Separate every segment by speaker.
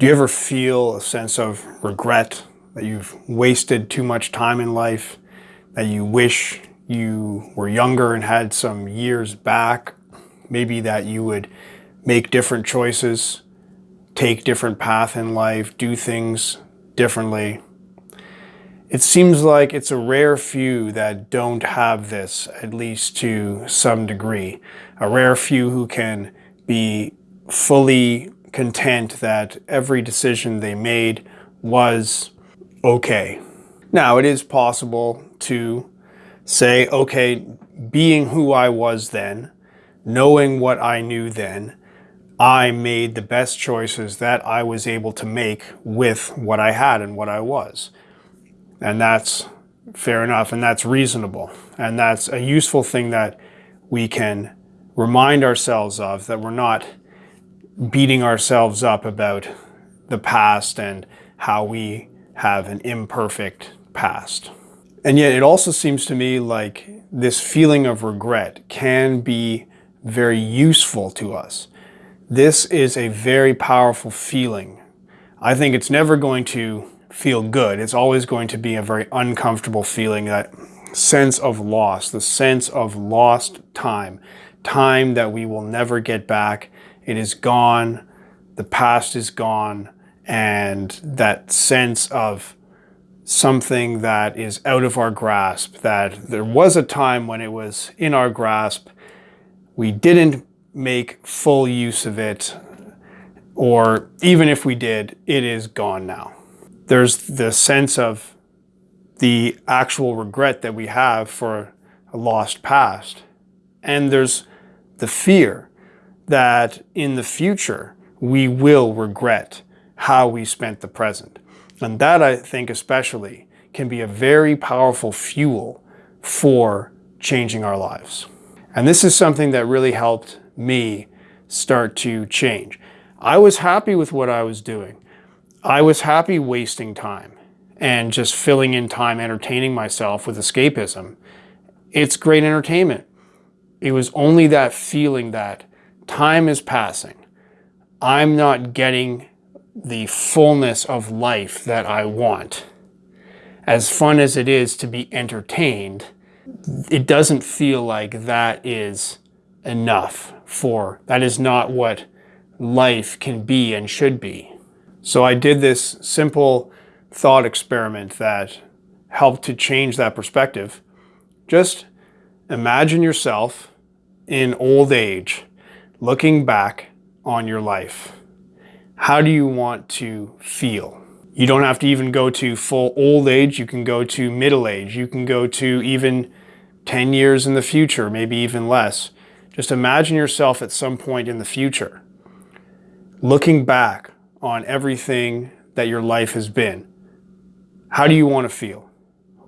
Speaker 1: Do you ever feel a sense of regret that you've wasted too much time in life, that you wish you were younger and had some years back, maybe that you would make different choices, take different path in life, do things differently. It seems like it's a rare few that don't have this, at least to some degree. A rare few who can be fully content that every decision they made was okay. Now, it is possible to say, okay, being who I was then, knowing what I knew then, I made the best choices that I was able to make with what I had and what I was. And that's fair enough, and that's reasonable. And that's a useful thing that we can remind ourselves of, that we're not beating ourselves up about the past and how we have an imperfect past. And yet it also seems to me like this feeling of regret can be very useful to us. This is a very powerful feeling. I think it's never going to feel good. It's always going to be a very uncomfortable feeling, that sense of loss, the sense of lost time, time that we will never get back, it is gone, the past is gone, and that sense of something that is out of our grasp, that there was a time when it was in our grasp, we didn't make full use of it, or even if we did, it is gone now. There's the sense of the actual regret that we have for a lost past. And there's the fear that in the future we will regret how we spent the present. And that I think especially can be a very powerful fuel for changing our lives. And this is something that really helped me start to change. I was happy with what I was doing. I was happy wasting time and just filling in time entertaining myself with escapism. It's great entertainment. It was only that feeling that time is passing. I'm not getting the fullness of life that I want. As fun as it is to be entertained, it doesn't feel like that is enough for, that is not what life can be and should be. So I did this simple thought experiment that helped to change that perspective. Just imagine yourself in old age looking back on your life, how do you want to feel? You don't have to even go to full old age. You can go to middle age. You can go to even 10 years in the future, maybe even less. Just imagine yourself at some point in the future, looking back on everything that your life has been. How do you want to feel?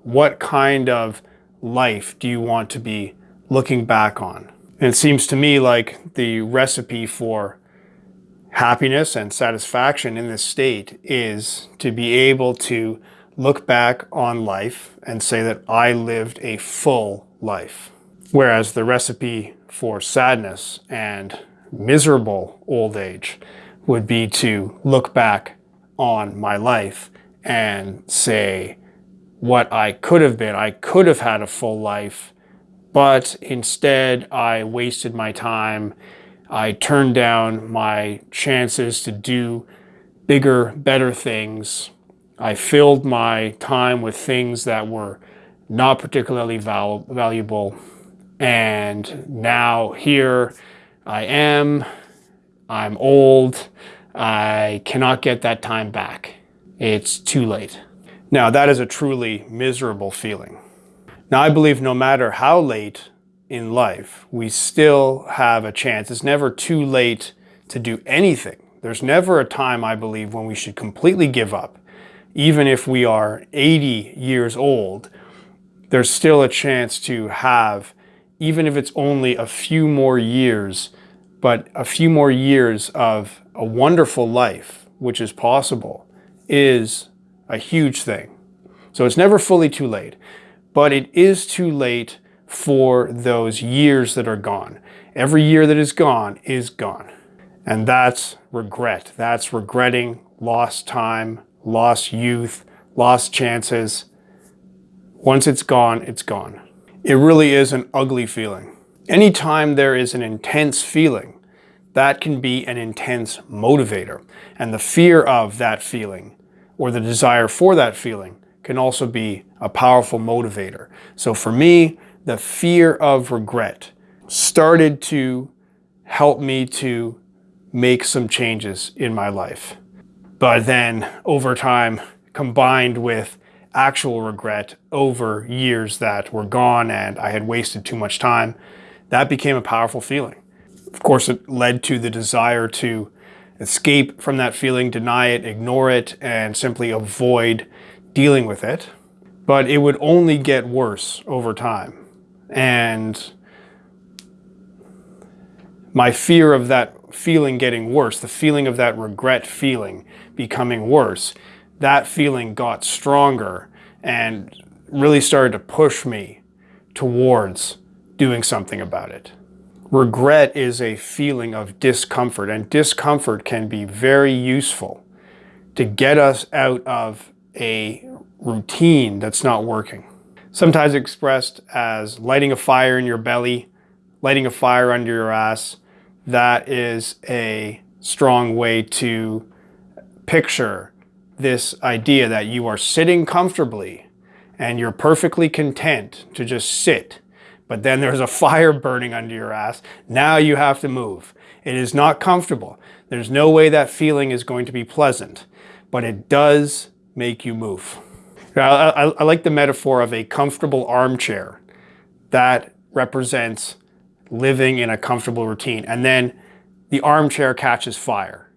Speaker 1: What kind of life do you want to be looking back on? And it seems to me like the recipe for happiness and satisfaction in this state is to be able to look back on life and say that I lived a full life. Whereas the recipe for sadness and miserable old age would be to look back on my life and say what I could have been. I could have had a full life but instead I wasted my time. I turned down my chances to do bigger, better things. I filled my time with things that were not particularly val valuable. And now here I am, I'm old, I cannot get that time back. It's too late. Now that is a truly miserable feeling. Now, I believe no matter how late in life, we still have a chance. It's never too late to do anything. There's never a time, I believe, when we should completely give up. Even if we are 80 years old, there's still a chance to have, even if it's only a few more years, but a few more years of a wonderful life, which is possible, is a huge thing. So it's never fully too late but it is too late for those years that are gone. Every year that is gone is gone. And that's regret. That's regretting lost time, lost youth, lost chances. Once it's gone, it's gone. It really is an ugly feeling. Anytime there is an intense feeling, that can be an intense motivator. And the fear of that feeling or the desire for that feeling can also be a powerful motivator. So for me, the fear of regret started to help me to make some changes in my life. But then over time, combined with actual regret over years that were gone and I had wasted too much time, that became a powerful feeling. Of course, it led to the desire to escape from that feeling, deny it, ignore it, and simply avoid dealing with it. But it would only get worse over time. And my fear of that feeling getting worse, the feeling of that regret feeling becoming worse, that feeling got stronger and really started to push me towards doing something about it. Regret is a feeling of discomfort and discomfort can be very useful to get us out of a routine that's not working. Sometimes expressed as lighting a fire in your belly, lighting a fire under your ass, that is a strong way to picture this idea that you are sitting comfortably and you're perfectly content to just sit, but then there's a fire burning under your ass. Now you have to move. It is not comfortable. There's no way that feeling is going to be pleasant, but it does make you move. I, I, I like the metaphor of a comfortable armchair that represents living in a comfortable routine. And then the armchair catches fire.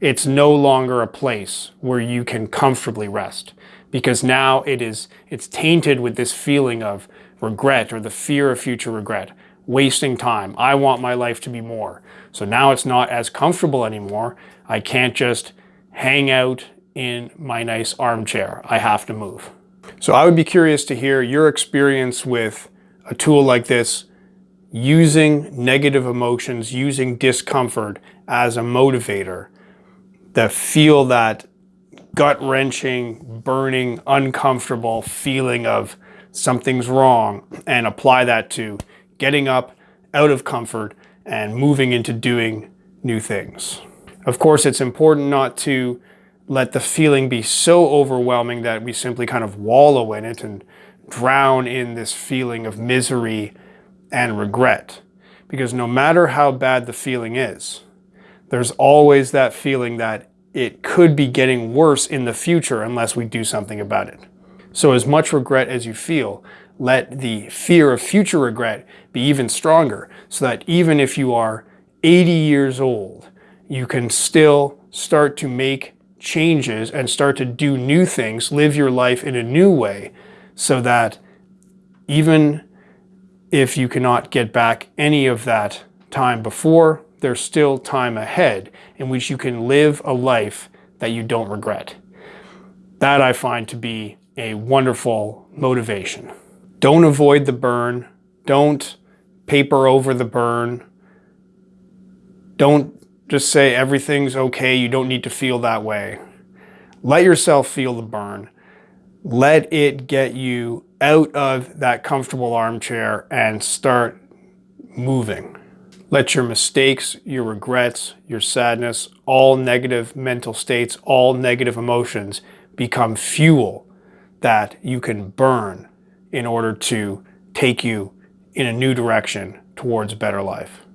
Speaker 1: It's no longer a place where you can comfortably rest because now it is, it's tainted with this feeling of regret or the fear of future regret, wasting time. I want my life to be more. So now it's not as comfortable anymore. I can't just hang out in my nice armchair. I have to move. So I would be curious to hear your experience with a tool like this using negative emotions, using discomfort as a motivator, that feel that gut-wrenching, burning, uncomfortable feeling of something's wrong and apply that to getting up out of comfort and moving into doing new things. Of course, it's important not to let the feeling be so overwhelming that we simply kind of wallow in it and drown in this feeling of misery and regret. Because no matter how bad the feeling is, there's always that feeling that it could be getting worse in the future unless we do something about it. So as much regret as you feel, let the fear of future regret be even stronger so that even if you are 80 years old, you can still start to make changes and start to do new things, live your life in a new way so that even if you cannot get back any of that time before, there's still time ahead in which you can live a life that you don't regret. That I find to be a wonderful motivation. Don't avoid the burn. Don't paper over the burn. Don't just say everything's okay, you don't need to feel that way. Let yourself feel the burn. Let it get you out of that comfortable armchair and start moving. Let your mistakes, your regrets, your sadness, all negative mental states, all negative emotions become fuel that you can burn in order to take you in a new direction towards a better life.